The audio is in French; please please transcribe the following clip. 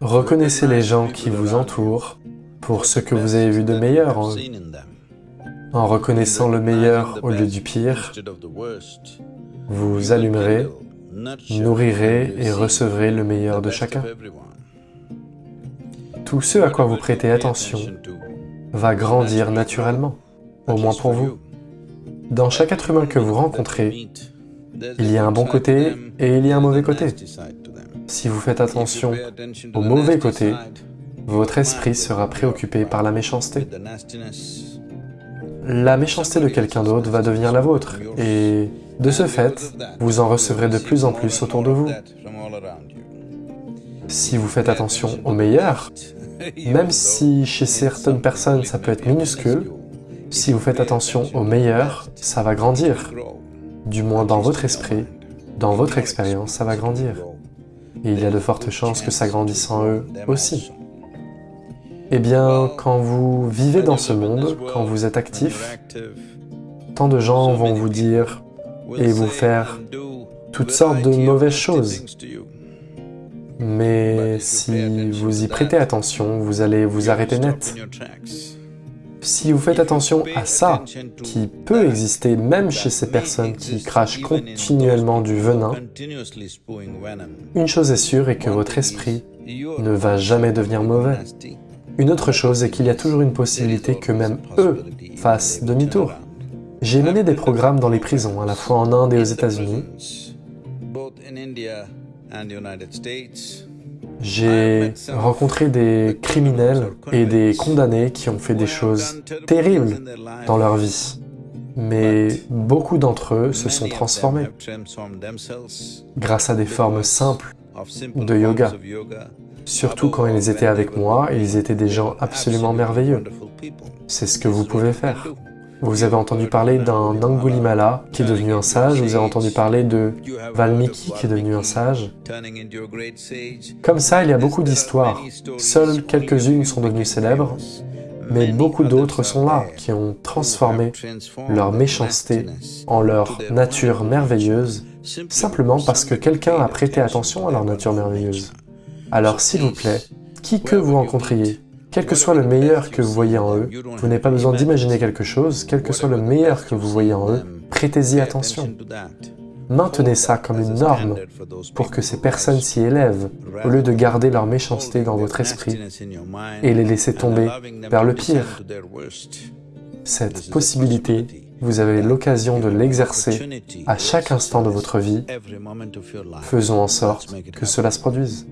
Reconnaissez les gens qui vous entourent pour ce que vous avez vu de meilleur en reconnaissant le meilleur au lieu du pire, vous allumerez, nourrirez et recevrez le meilleur de chacun. Tout ce à quoi vous prêtez attention va grandir naturellement, au moins pour vous. Dans chaque être humain que vous rencontrez, il y a un bon côté et il y a un mauvais côté. Si vous faites attention au mauvais côté, votre esprit sera préoccupé par la méchanceté. La méchanceté de quelqu'un d'autre va devenir la vôtre, et de ce fait, vous en recevrez de plus en plus autour de vous. Si vous faites attention au meilleur, même si chez certaines personnes ça peut être minuscule, si vous faites attention au meilleur, ça va grandir. Du moins dans votre esprit, dans votre expérience, ça va grandir. Et il y a de fortes chances que ça grandisse en eux aussi. Eh bien, quand vous vivez dans ce monde, quand vous êtes actif, tant de gens vont vous dire et vous faire toutes sortes de mauvaises choses. Mais si vous y prêtez attention, vous allez vous arrêter net. Si vous faites attention à ça, qui peut exister même chez ces personnes qui crachent continuellement du venin, une chose est sûre est que votre esprit ne va jamais devenir mauvais. Une autre chose est qu'il y a toujours une possibilité que même eux fassent demi-tour. J'ai mené des programmes dans les prisons, à la fois en Inde et aux États-Unis. J'ai rencontré des criminels et des condamnés qui ont fait des choses terribles dans leur vie. Mais beaucoup d'entre eux se sont transformés grâce à des formes simples de yoga. Surtout quand ils étaient avec moi, ils étaient des gens absolument merveilleux. C'est ce que vous pouvez faire. Vous avez entendu parler d'un Angulimala qui est devenu un sage, vous avez entendu parler de Valmiki qui est devenu un sage. Comme ça, il y a beaucoup d'histoires. Seules quelques-unes sont devenues célèbres, mais beaucoup d'autres sont là, qui ont transformé leur méchanceté en leur nature merveilleuse, simplement parce que quelqu'un a prêté attention à leur nature merveilleuse. Alors s'il vous plaît, qui que vous rencontriez, quel que soit le meilleur que vous voyez en eux, vous n'avez pas besoin d'imaginer quelque chose, quel que soit le meilleur que vous voyez en eux, prêtez-y attention. Maintenez ça comme une norme pour que ces personnes s'y élèvent, au lieu de garder leur méchanceté dans votre esprit et les laisser tomber vers le pire. Cette possibilité, vous avez l'occasion de l'exercer à chaque instant de votre vie. Faisons en sorte que cela se produise.